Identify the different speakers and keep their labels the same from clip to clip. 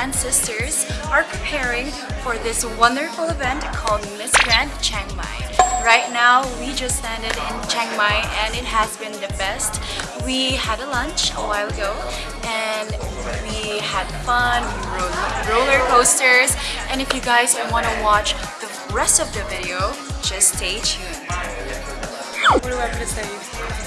Speaker 1: grand sisters are preparing for this wonderful event called Miss Grand Chiang Mai. Right now, we just landed in Chiang Mai and it has been the best. We had a lunch a while ago and we had fun, we rode roller coasters and if you guys want to watch the rest of the video, just stay tuned.
Speaker 2: What do I have to say?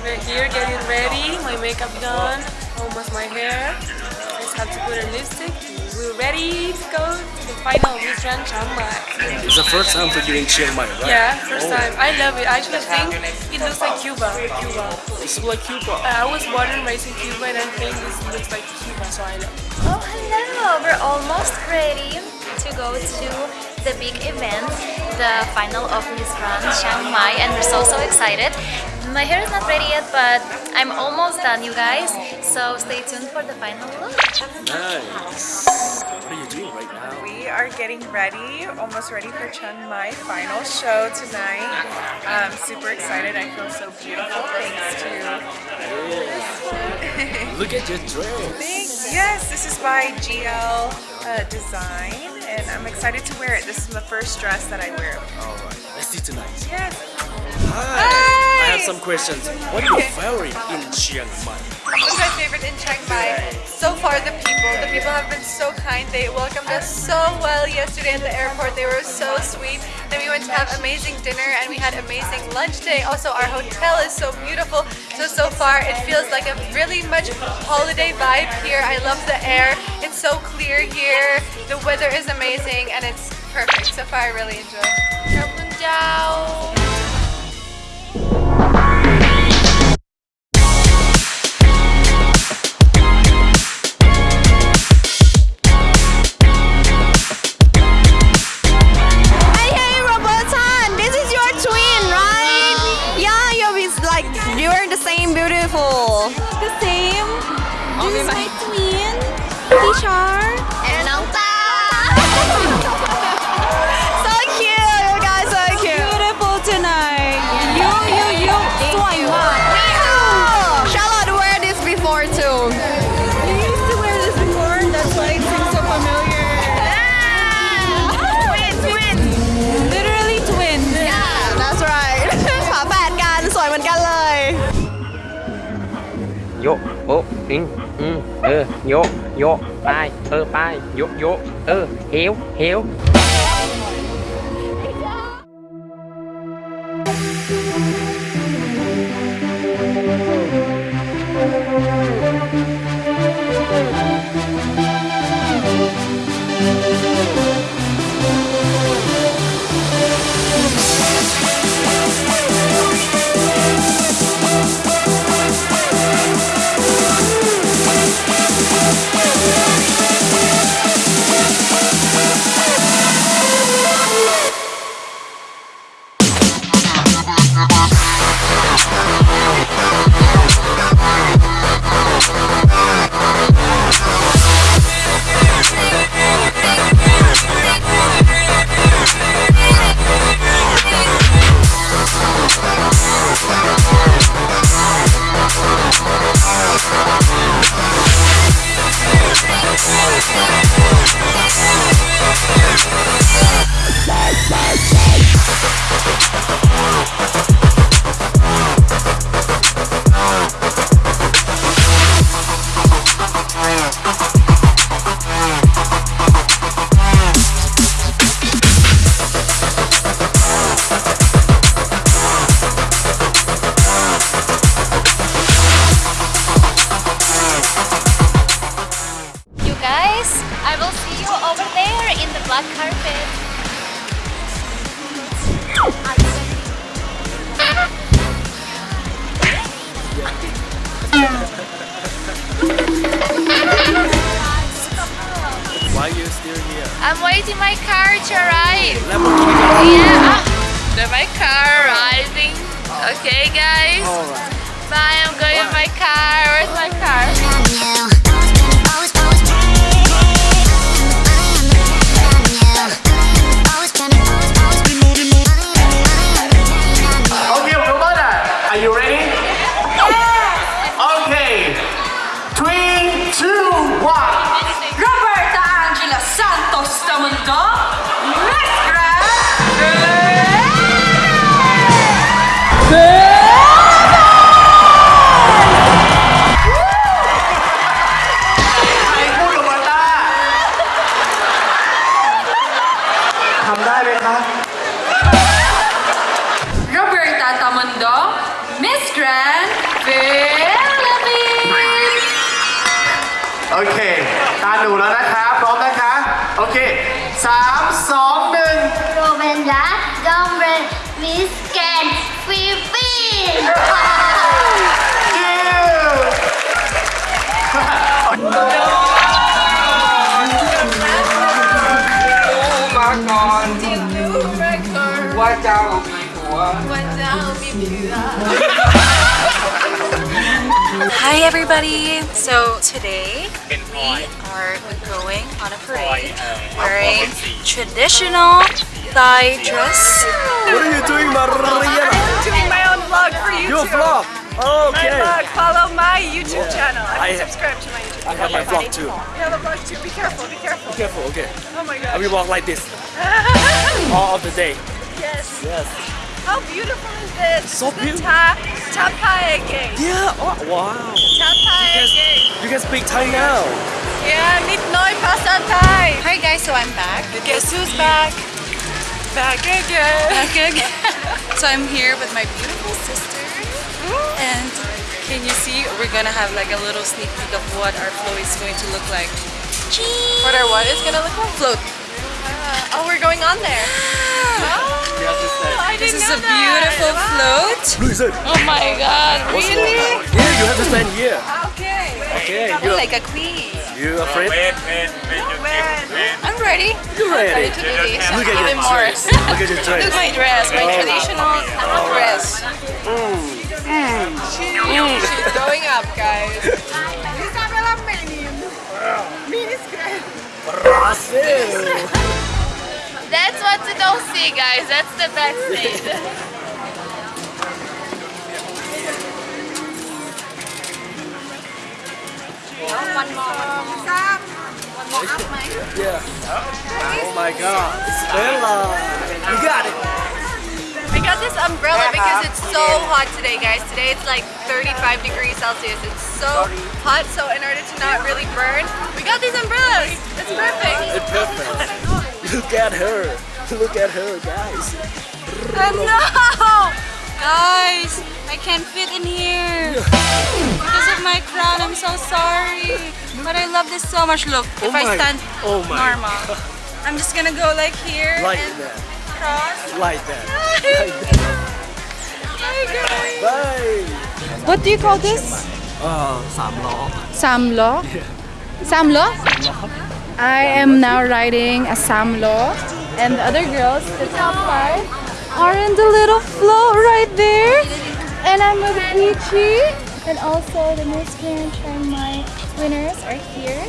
Speaker 2: We're here getting ready, my makeup done, almost my hair. I just have to put a lipstick. We're ready to go to the final Miss Grand Chiang Mai.
Speaker 3: It's the first time for you in Chiang Mai, right?
Speaker 2: Yeah, first
Speaker 3: Oh.
Speaker 2: time. I love it. I actually think it looks like Cuba. Cuba.
Speaker 3: It's like Cuba.
Speaker 2: Uh, I was born and raised in Cuba and I think this looks like Cuba, so I love it.
Speaker 1: Oh, hello! We're almost ready to go to the big event, the final of Miss Grand Chiang Mai, and we're so so excited. My hair is not ready yet, but I'm almost done, you guys. So stay tuned for the final look.
Speaker 3: Nice. What are you doing right now?
Speaker 4: We are getting ready, almost ready for Chiang Mai final show tonight. I'm super excited. I feel so beautiful thanks to
Speaker 3: Look at your dress.
Speaker 4: Thanks. Yes, this is by GL uh, Design, and I'm excited to wear it. This is the first dress that I wear.
Speaker 3: Alright, let's see tonight.
Speaker 4: Yes.
Speaker 3: Hi. I have some questions. What are your favorite in Chiang Mai?
Speaker 4: What's my favorite in Chiang Mai? So far, the people. The people have been so kind. They welcomed us so well yesterday at the airport. They were so sweet. Then we went to have amazing dinner and we had amazing lunch today. Also, our hotel is so beautiful. So, so far, it feels like a really much holiday vibe here. I love the air. It's so clear here. The weather is amazing and it's perfect. So far, I really enjoy. Cảm
Speaker 5: the same beautiful. The same. This is my twin, Tishar.
Speaker 1: ô in
Speaker 6: ừ ừ vô vô bài ơ bài vô vô
Speaker 7: ơ hiểu hiểu Grand Philippines.
Speaker 6: โอเค ตาหนูแล้วนะคะ พร้อมนะคะ โอเคสามสองหนึ่ง
Speaker 8: Govinda Dombre Miss Grand Philippines
Speaker 6: คิว
Speaker 9: มาก่อนว่าเจ้ามีผัว
Speaker 7: Hi everybody! So today we are going on a parade wearing traditional Thai dress.
Speaker 3: What are you doing, Maria?
Speaker 4: I'm doing my own vlog for YouTube.
Speaker 3: Your vlog. Oh,
Speaker 4: My
Speaker 3: okay.
Speaker 4: vlog. Follow my YouTube channel. I,
Speaker 3: I-
Speaker 4: subscribe to my YouTube channel.
Speaker 3: I
Speaker 4: channel.
Speaker 3: have my vlog too.
Speaker 4: You have a vlog too. Be careful. Be careful.
Speaker 3: Careful, okay.
Speaker 4: Oh my
Speaker 3: I
Speaker 4: gosh.
Speaker 3: will walk like this all of the day.
Speaker 4: yes.
Speaker 3: Yes.
Speaker 4: How beautiful is this?
Speaker 3: So
Speaker 4: This is the
Speaker 3: beautiful.
Speaker 4: Ta Tapaya Gate.
Speaker 3: Yeah. Oh, wow.
Speaker 4: Tapaya Gate.
Speaker 3: You guys speak Thai now.
Speaker 4: Yeah, Nit Noi Pasa Thai.
Speaker 7: Hi guys, so I'm back.
Speaker 4: Guess who's back? Back again.
Speaker 7: Back again. so I'm here with my beautiful sister. And can you see, we're gonna have like a little sneak peek of what our flow is going to look like.
Speaker 4: What our what is gonna look like?
Speaker 7: Float.
Speaker 4: Uh, oh, we're going on there. I
Speaker 7: This is a
Speaker 4: that.
Speaker 7: beautiful
Speaker 4: Wow.
Speaker 7: float.
Speaker 3: Listen.
Speaker 4: Oh my god, really?
Speaker 3: Yeah, you have to stand here.
Speaker 4: Okay.
Speaker 3: Okay.
Speaker 7: I'm
Speaker 3: You
Speaker 7: like a queen.
Speaker 3: you afraid?
Speaker 7: I'm ready.
Speaker 3: You ready?
Speaker 7: to do this.
Speaker 3: Look at your
Speaker 7: Even more.
Speaker 3: dress. Look at your dress.
Speaker 7: Look my dress, my
Speaker 3: Oh.
Speaker 7: traditional oh. dress. Mm. Mm.
Speaker 4: She's going up, guys.
Speaker 3: Brazil.
Speaker 8: That's what you don't see guys that's the backstage
Speaker 3: Yeah. Oh my God. Bella. You got it.
Speaker 4: I got this umbrella uh-huh. because it's so hot today, guys. Today it's like 35 degrees Celsius. It's so hot, so in order to not really burn, we got these umbrellas. It's perfect.
Speaker 3: It's perfect. Look at her. Look at her, guys.
Speaker 7: No! Guys, I can't fit in here. Because of my crown, I'm so sorry. But I love this so much. Look, if
Speaker 3: oh my, I
Speaker 7: stand
Speaker 3: oh
Speaker 7: normal, I'm just gonna go like here.
Speaker 3: Like that.
Speaker 7: Cross.
Speaker 3: Like that. Bye, that. Bye, Bye.
Speaker 1: What do you call this?
Speaker 3: Uh, samlo. Samlo? Yeah.
Speaker 1: Samlo? I am now riding a samlo and the other girls, the top five, are in the little float right there. And I'm with Peachy and also the Miss Grand Mai winners are here.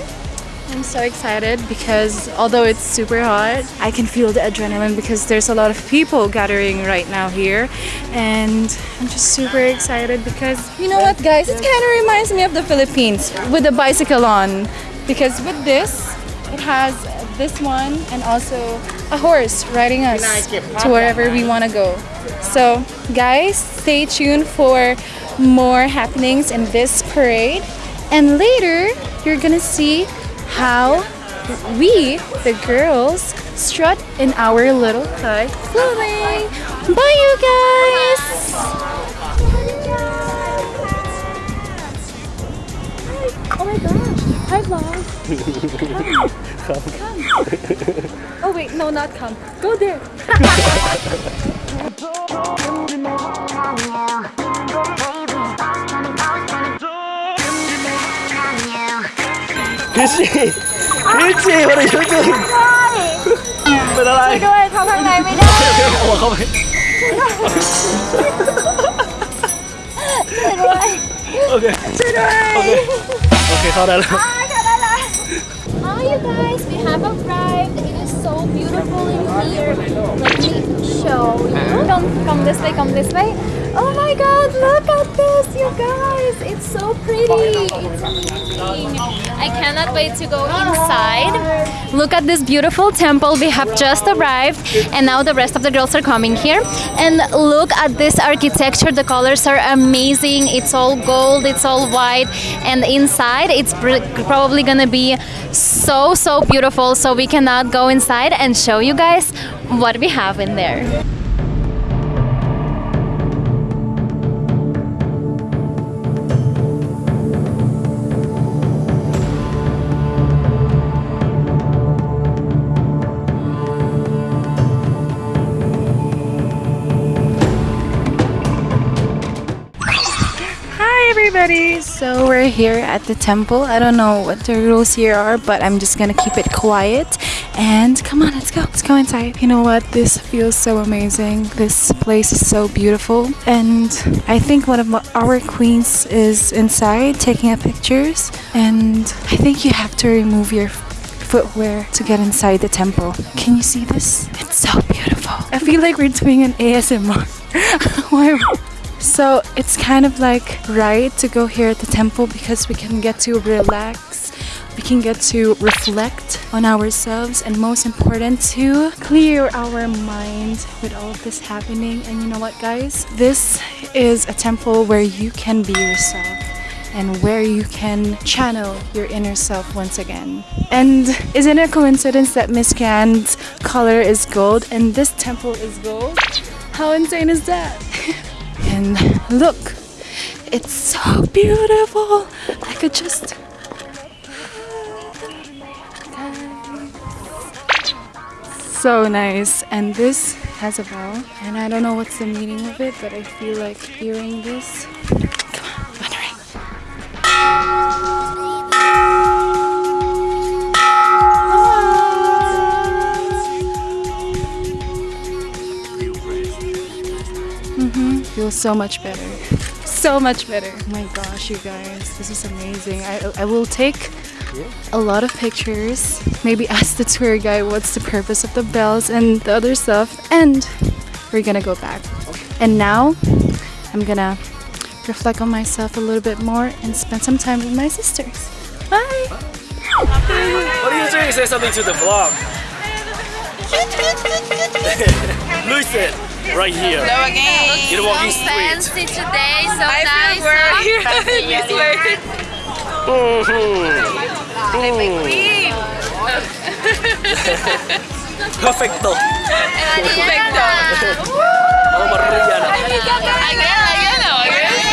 Speaker 1: I'm so excited because although it's super hot, I can feel the adrenaline because there's a lot of people gathering right now here. And I'm just super excited because you know what, guys? It kind of reminds me of the Philippines with the bicycle on. Because with this, it has this one and also a horse riding us to wherever we want to go. So, guys, stay tuned for more happenings in this parade. And later, you're gonna see how we, the girls, strut in our little Thai clothing. Bye, you guys! Oh my gosh! Hi, vlog! Come. come. Oh wait, no, not come. Go there.
Speaker 3: Peachy. Peachy, what are you doing? เป็นอะไร
Speaker 1: ด้วยเข้าข้างในไม่ได้
Speaker 3: โอ้เข้าไป โอเค
Speaker 1: ช่วยด้วย
Speaker 3: โอเค โอเค เข้าได้แล้ว
Speaker 8: Hi you guys, we have arrived. It is so beautiful in here. Let me show you Come, from this way, come this way. Oh my god, look so pretty. I cannot wait to go inside. Look at this beautiful temple. We have just arrived and now the rest of the girls are coming here. And look at this architecture. The colors are amazing. It's all gold, it's all white. And inside it's probably gonna be so, so beautiful. So we cannot go inside and show you guys what we have in there.
Speaker 1: Everybody! So we're here at the temple. I don't know what the rules here are, but I'm just gonna keep it quiet. And come on, let's go. Let's go inside. You know what? This feels so amazing. This place is so beautiful. And I think one of our queens is inside taking up pictures. And I think you have to remove your footwear to get inside the temple. Can you see this? It's so beautiful. I feel like we're doing an ASMR. Why? So it's kind of like right to go here at the temple because we can get to relax, we can get to reflect on ourselves, and most important, to clear our mind with all of this happening. And you know what, guys? This is a temple where you can be yourself and where you can channel your inner self once again. And isn't it a coincidence that Miss Grand's color is gold and this temple is gold? How insane is that? and look, it's so beautiful. I could just. So nice. And this has a bell. And I don't know what's the meaning of it, but I feel like hearing this. Feels so much better. So much better. Oh my gosh, you guys, this is amazing. I, I will take a lot of pictures. Maybe ask the tour guide what's the purpose of the bells and the other stuff. And we're gonna go back. And now I'm gonna reflect on myself a little bit more and spend some time with my sisters. Bye.
Speaker 3: What are you doing? Say something to the vlog. Lucid, right here.
Speaker 10: Hello again.
Speaker 3: You're walking
Speaker 10: so
Speaker 3: straight.
Speaker 10: fancy today, so nice. Mm-hmm. Mm.
Speaker 3: Perfecto.
Speaker 10: Perfecto.
Speaker 3: Vamos para Rihanna.
Speaker 10: Again, again, again.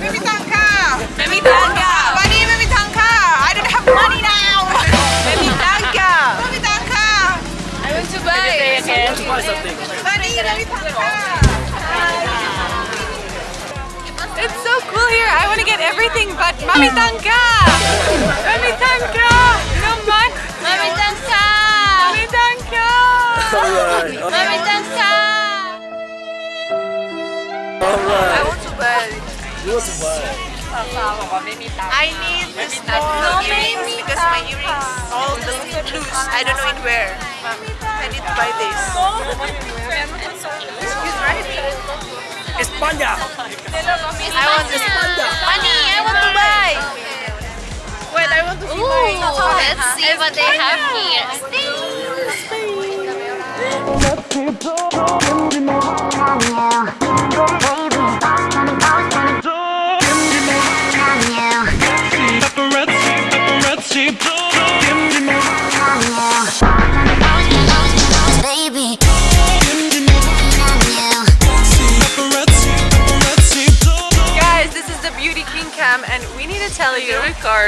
Speaker 4: Mimi Tanka! Mimi Tanka! Money, Mimi Tanka! I don't have money now! Mimi Tanka! Mimi Tanka!
Speaker 10: I want to buy.
Speaker 3: Buy something.
Speaker 4: Money, Mimi Tanka! It's so cool here. I want to get everything but Mami Tanka! Mami Tanka! Come on!
Speaker 10: Mami Tanka.
Speaker 4: Mami Tanka!
Speaker 3: Alright.
Speaker 10: Mami Tanka.
Speaker 4: I want to buy.
Speaker 3: You want to buy?
Speaker 4: I need this small earrings because my earrings all the loose. I don't know in where. I need to buy this. Excuse right?
Speaker 3: España.
Speaker 4: I want this.
Speaker 10: Honey, I want to buy.
Speaker 4: Wait, I want to see
Speaker 10: Ooh, let's see what they have here.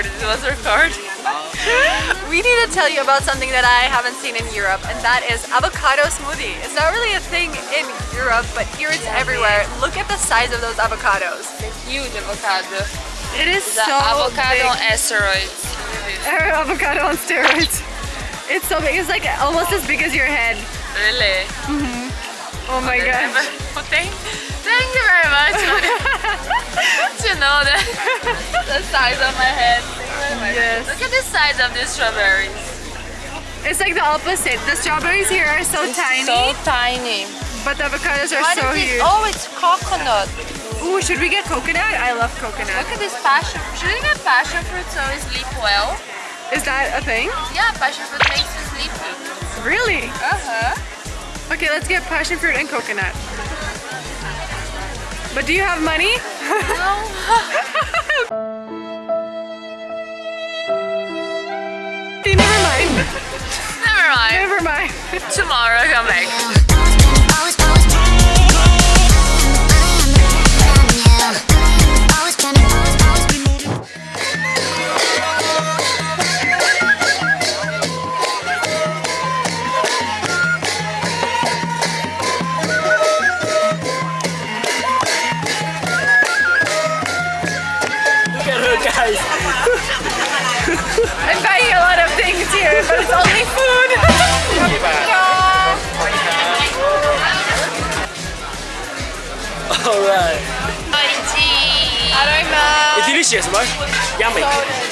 Speaker 4: You. Record. It was record. we need to tell you about something that I haven't seen in Europe, and that is avocado smoothie. It's not really a thing in Europe, but here it's everywhere. Look at the size of those avocados.
Speaker 2: Huge avocado.
Speaker 4: It is
Speaker 2: The
Speaker 4: so
Speaker 2: avocado on
Speaker 4: big.
Speaker 2: asteroids.
Speaker 4: Er, avocado on steroids. It's so big. It's like almost as big as your head.
Speaker 2: Really? Mm-hmm.
Speaker 4: Oh my god.
Speaker 2: Thank, thank you very much. to know the, the size of my head. Thank you very much.
Speaker 4: Yes.
Speaker 2: Look at the size of these strawberries.
Speaker 4: It's like the opposite. The strawberries here are so tiny.
Speaker 2: So tiny.
Speaker 4: but the avocados are
Speaker 10: What
Speaker 4: so
Speaker 10: is
Speaker 4: huge.
Speaker 10: Oh, it's coconut.
Speaker 4: Ooh, should we get coconut? I love coconut.
Speaker 10: Look at this passion. Should we get passion fruit so we sleep well?
Speaker 4: Is that a thing?
Speaker 10: Yeah, passion fruit makes you sleepy.
Speaker 4: Really?
Speaker 10: Uh-huh.
Speaker 4: Okay, let's get passion fruit and coconut. But do you have money? Okay, never mind.
Speaker 10: Never mind.
Speaker 4: Never mind.
Speaker 10: Tomorrow come back. Aroma.
Speaker 3: It's delicious, right? Yummy.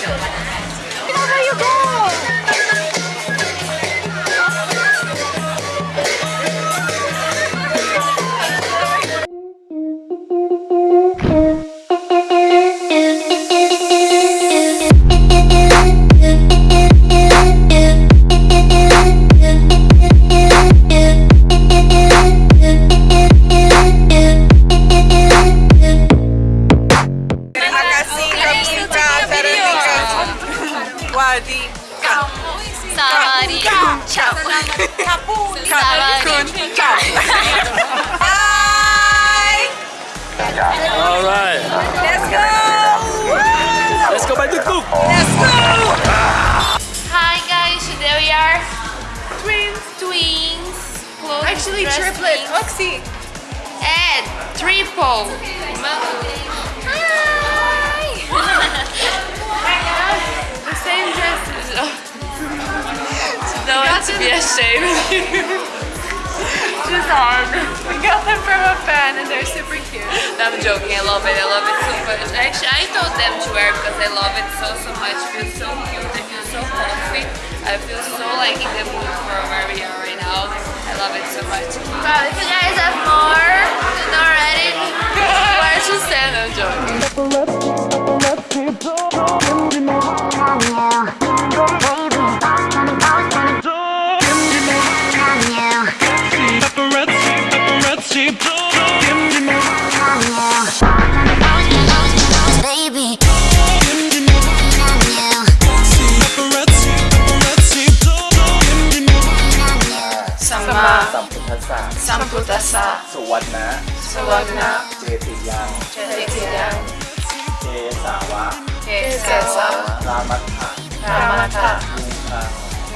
Speaker 10: Triple. Hi. the same dresses. no one to be ashamed. Just hard.
Speaker 4: We got them from a fan and they're super cute.
Speaker 10: I'm joking. I love it. I love it so much. Actually, I told them to wear because I love it so so much. It feels so cute. I feel so comfy. I feel so like in the mood for where we are right now. Love it so much. If you guys have more not ready, where to stand?
Speaker 1: Samputasa
Speaker 11: สุวรรณะ
Speaker 1: Sawana
Speaker 11: เจติยัง
Speaker 1: Jetiyan
Speaker 11: เจสาวะ
Speaker 1: Kesawa
Speaker 11: รามัฏฐะ
Speaker 1: Ramata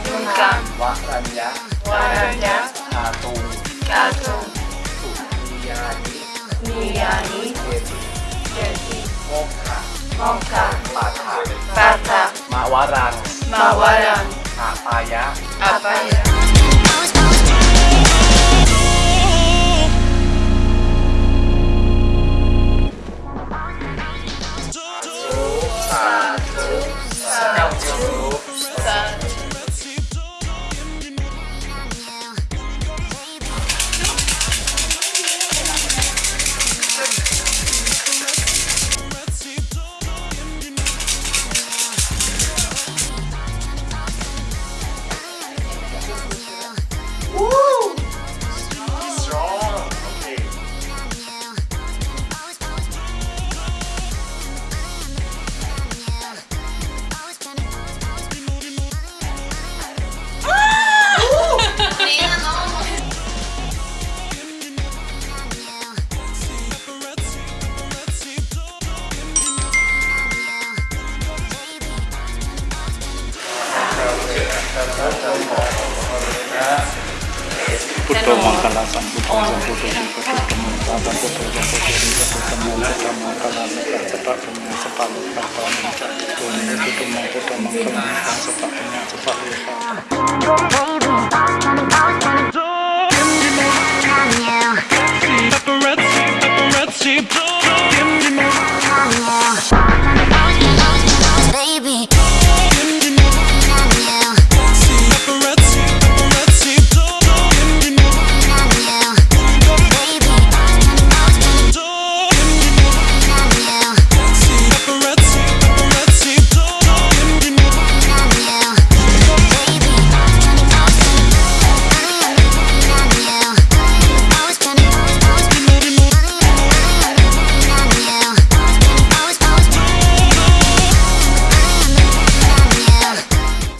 Speaker 11: ลุงคัง
Speaker 1: Nungkam
Speaker 11: วะรัญญะ
Speaker 1: Waranya
Speaker 11: อาตุง
Speaker 1: Katung
Speaker 11: สุนียานิ
Speaker 1: Niyani
Speaker 11: เจติ
Speaker 1: Jeti
Speaker 11: โมกขะ
Speaker 1: Moka
Speaker 11: ปาถะ
Speaker 1: Pata
Speaker 11: มาวารัง
Speaker 1: Mawaran
Speaker 11: อาปายะ
Speaker 1: Abaya
Speaker 12: Puto